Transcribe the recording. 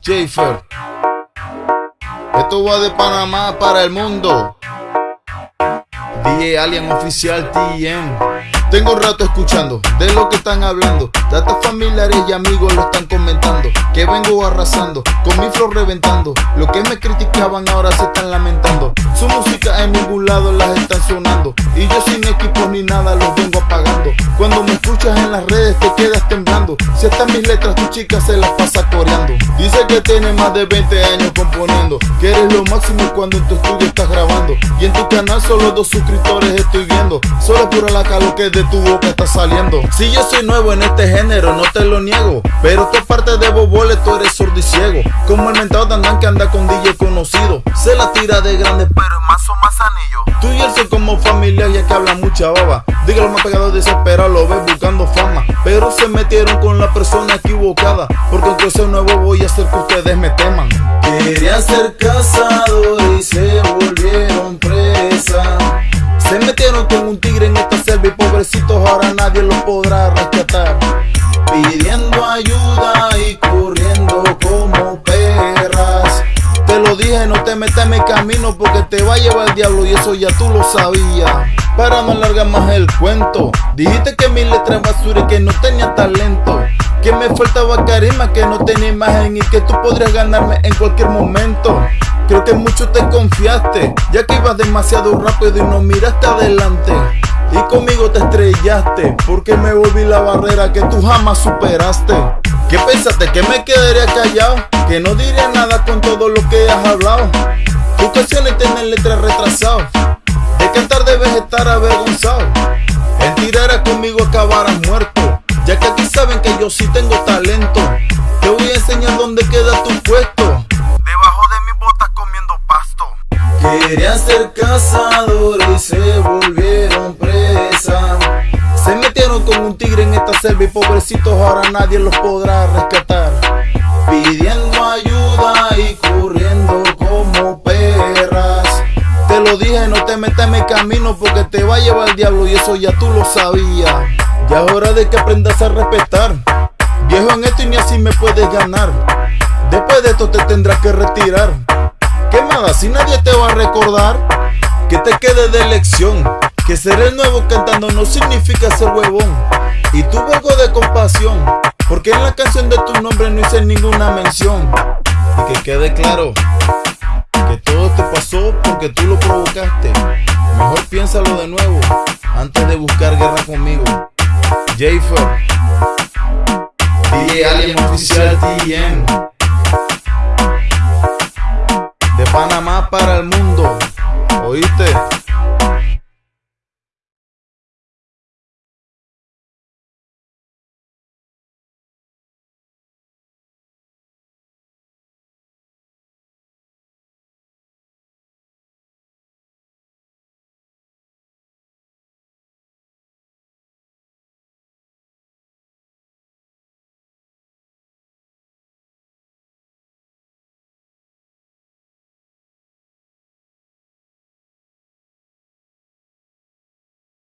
Jafer. Esto va de Panamá para el mundo. DJ Alien Oficial TM. Tengo un rato escuchando de lo que están hablando. Datos familiares y amigos lo están comentando. Que vengo arrasando, con mi flow reventando. Lo que me criticaban ahora se están lamentando. Su música en ningún lado las están sonando. Y yo sin equipo ni nada los vengo apagando. Cuando me escuchas en las redes te quedas temblando. Si están mis letras, tu chica se las pasa coreando. Dice que tiene más de 20 años componiendo. Que eres lo máximo cuando en tu estudio estás grabando. Y en tu canal solo dos suscriptores estoy viendo. Solo pura la calo que de tu boca está saliendo. Si yo soy nuevo en este género, no te lo niego. Pero tu parte de bobole, tú eres sordo y ciego. Como el mentado andan que anda con DJ conocido. Se la tira de grande, pero más o más anillo. Tú y él son como familia, ya que hablan mucha baba. Dígalo más pegado desesperado, lo ves buscando fama. Pero se metieron con la persona equivocada. Porque aunque soy nuevo, voy a hacer que ustedes me teman. Quería ser casado y se volvieron presa. Se metieron con un tigre en esta selva y pobrecitos ahora nadie los podrá rescatar. Pidiendo ayuda y corriendo te metas en mi camino porque te va a llevar el diablo y eso ya tú lo sabías. Para no alargar más el cuento, dijiste que mi letra basura y que no tenía talento. Que me faltaba carisma, que no tenía imagen y que tú podrías ganarme en cualquier momento. Creo que mucho te confiaste, ya que ibas demasiado rápido y no miraste adelante. Y conmigo te estrellaste, porque me volví la barrera que tú jamás superaste. ¿Qué pensaste? ¿Que me quedaría callado? Que no diría nada con todo lo que has hablado. Tus canciones tienen letras retrasadas. De cantar debes estar avergonzado. En tirar conmigo acabarás muerto. Ya que aquí saben que yo sí tengo talento. Te voy a enseñar dónde queda tu puesto. Debajo de mi botas comiendo pasto. Querían ser cazadores y se presa. Con un tigre en esta selva y pobrecitos ahora nadie los podrá rescatar. Pidiendo ayuda y corriendo como perras. Te lo dije, no te metas en mi camino porque te va a llevar el diablo y eso ya tú lo sabías. Ya es hora de que aprendas a respetar. Viejo en esto y ni así me puedes ganar. Después de esto te tendrás que retirar. ¿Qué más? Si nadie te va a recordar, que te quede de lección. Que ser el nuevo cantando no significa ser huevón. Y tuve algo de compasión, porque en la canción de tu nombre no hice ninguna mención. Y que quede claro que todo te pasó porque tú lo provocaste. Mejor piénsalo de nuevo antes de buscar guerra conmigo. Jafer, DJ Alien Oficial TM. De Panamá para el mundo. ¿Oíste?